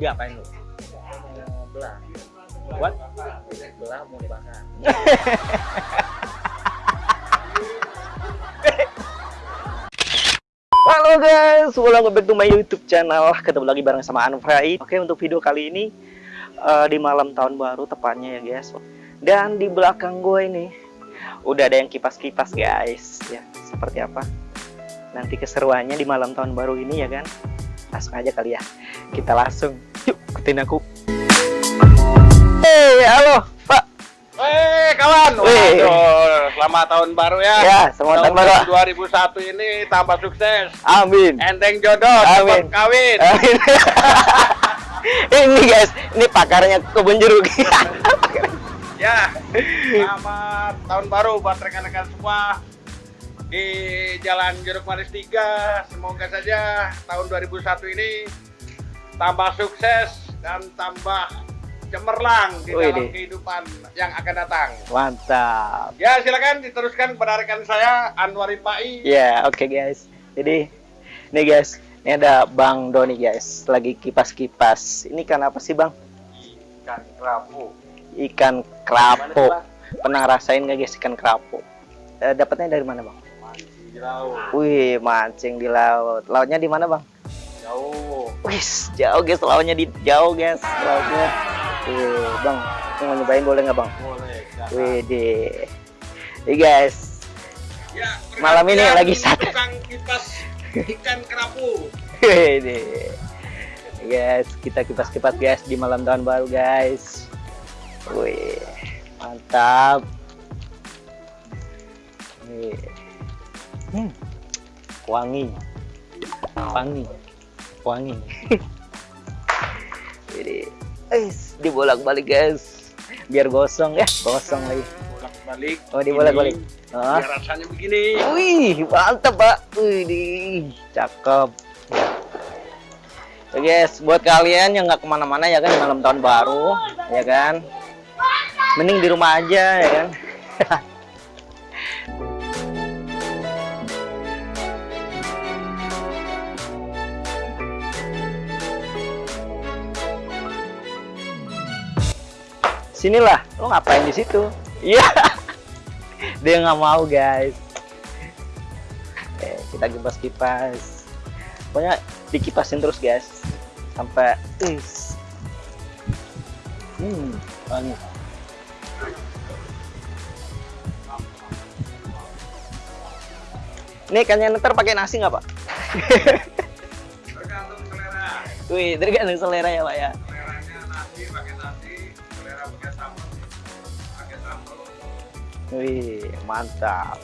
diapain lu? Belah. What? Belah mau dibakar. Halo guys, welcome back to my YouTube channel. Ketemu lagi bareng sama Anfrai. Oke, untuk video kali ini eh, di malam tahun baru tepatnya ya guys. Dan di belakang gue ini udah ada yang kipas-kipas guys. Ya, seperti apa? Nanti keseruannya di malam tahun baru ini ya kan. Langsung aja kali ya. Kita langsung. Ikutin aku. Hey, halo, Pak. Weh kawan, waduh, selamat tahun baru ya. Ya, selamat tahun baru. 2001 ini tambah sukses. Amin. Enteng jodoh, Amin. cepat kawin. Amin. ini guys, ini pakarnya kebun jeruk. Ya, selamat tahun baru buat rekan-rekan semua di Jalan Jeruk Manis 3. Semoga saja tahun 2001 ini tambah sukses dan tambah cemerlang di Wih, dalam deh. kehidupan yang akan datang. Mantap. Ya, silakan diteruskan kepada rekan saya Anwari Pai. Ya, oke guys. Jadi, nih guys, ini ada Bang Doni guys, lagi kipas-kipas. Ini kan apa sih Bang? Ikan kerapu. Ikan kerapu. Pernah rasain nggak guys ikan kerapu? Eh, dapatnya dari mana Bang? Mancing di laut. Wih, mancing di laut. Lautnya di mana Bang? Jauh. Wih, jauh guys, lautnya di jauh guys, lautnya. Wih, Bang, mau nyobain boleh nggak Bang? Boleh. Wih, deh. Nih guys, Ya, Malam ini lagi satu. Tukang kipas ikan kerapu. Ini guys, kita kipas-kipas guys di malam tahun baru guys. Wih, mantap. Wih. Hmm. Wangi. Wangi. Wangi. Ini Wis, dibolak-balik guys. Biar gosong ya, gosong lagi. Bolak balik. Oh, dibolak-balik. Ah. Biar rasanya begini. Wih, mantap, Pak. Wih, di cakep. Ya guys, buat kalian yang nggak ke mana-mana ya kan di malam tahun baru, ya kan, mending di rumah aja ya kan. Sinilah, lo ngapain di situ? Iya, dia nggak mau guys. Oke, kita kipas-kipas. Pokoknya dikipasin terus guys. Sampai is. Hmm, wangi. Ini ikannya ntar pakai nasi nggak pak? Tergantung selera. Wih, tergantung selera ya pak ya. Seleranya nasi pakai nasi, Wih, mantap.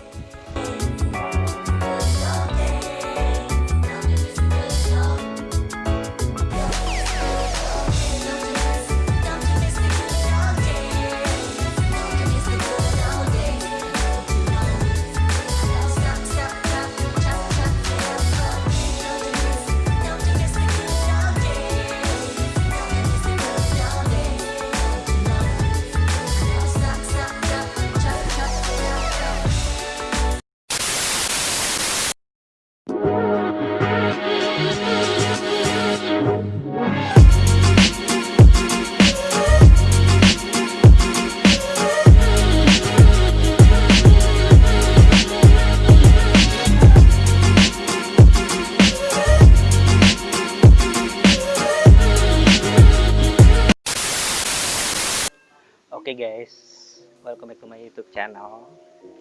Welcome back to my YouTube channel.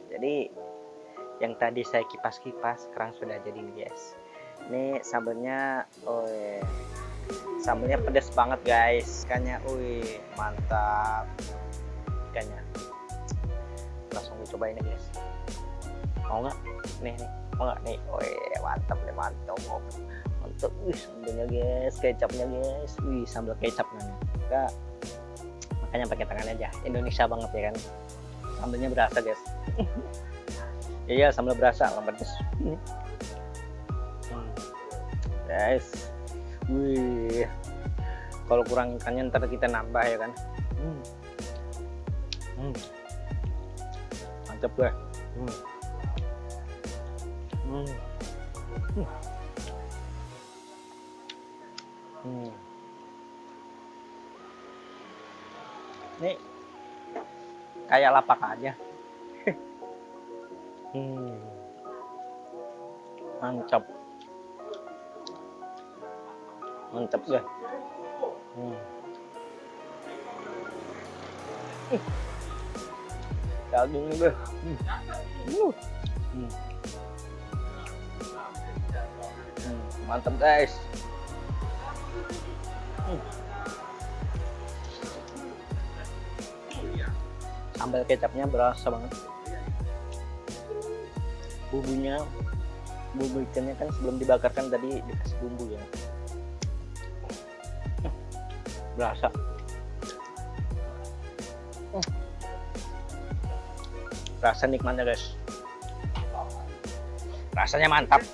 Jadi yang tadi saya kipas-kipas sekarang sudah jadi nih guys. Ini sambelnya, oh sambelnya pedas banget guys. Ikannya, wih mantap. Ikannya, langsung dicobain nih guys. Mau nggak? Nih nih, mau nggak nih? Wih mantap nih mantap. Mantap, wih sambelnya guys, kecapnya guys, wih sambal kecap namanya. Enggak makanya pakai tangan aja Indonesia banget ya kan sambelnya berasa guys iya sambal berasa nggak pedes Hmm. guys wih kalau kurang ikannya ntar kita nambah ya kan hmm. Hmm. mantap gue hmm. Hmm. Hmm. Hmm. Ini kayak lapak aja. hmm. Mantap. Mantap ya. Hmm. Ih. Daging gue. Hmm. Uh. Hmm. Hmm, Mantap guys. Hmm. Sambal kecapnya berasa banget. Bumbunya, bumbu ikannya kan sebelum dibakarkan tadi dikasih bumbu ya. Berasa. Rasa nikmatnya guys. Rasanya mantap.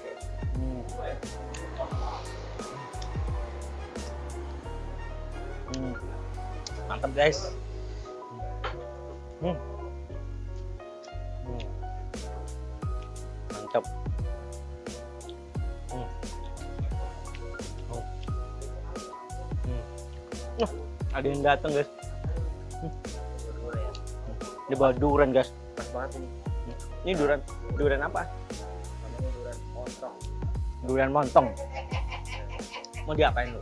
Hmm. Hmm. Mantap guys. Hmm. Hmm. Mantap. Hmm. Oh. Hmm. Uh, ada yang datang guys. Di bawah durian guys. Pas banget ini. Ini durian durian apa? Durian montong. Durian montong. Mau diapain lu?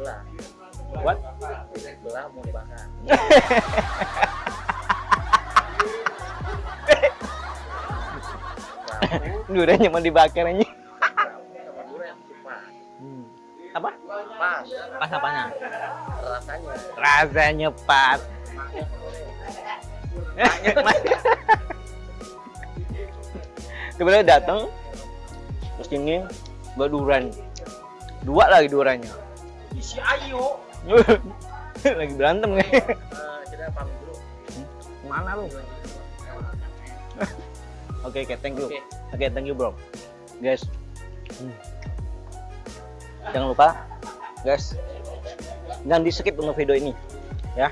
Belah. What? Belah mau dibakar. Duriannya mau dibakar aja. Hmm. Apa? Pas Pas apanya? rasanya. Rasanya pas. Tiba-tiba datang terus ini bawa durian dua lagi duriannya Isi ayo. lagi berantem nih Eh, kita pamit dulu. mana lu oke oke thank you Oke. oke thank you bro guys Hmm. jangan lupa guys jangan di skip untuk video ini ya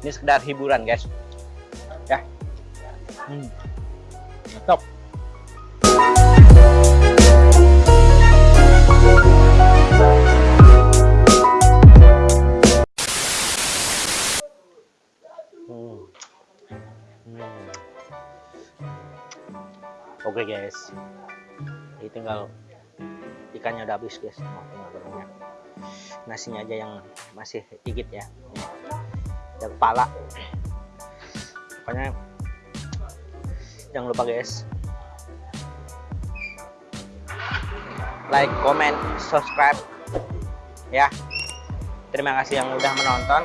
ini sekedar hiburan guys ya hmm. Guys, ini tinggal ikannya udah habis guys, oh, tinggal gorengnya. Nasinya aja yang masih dikit ya. Dan kepala. Pokoknya jangan lupa guys. Like, comment, subscribe. Ya. Terima kasih yang udah menonton.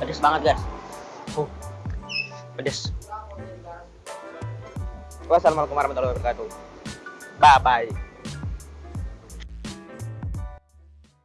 Pedes banget guys. Uh, pedes. Wassalamualaikum warahmatullahi wabarakatuh. Bye bye.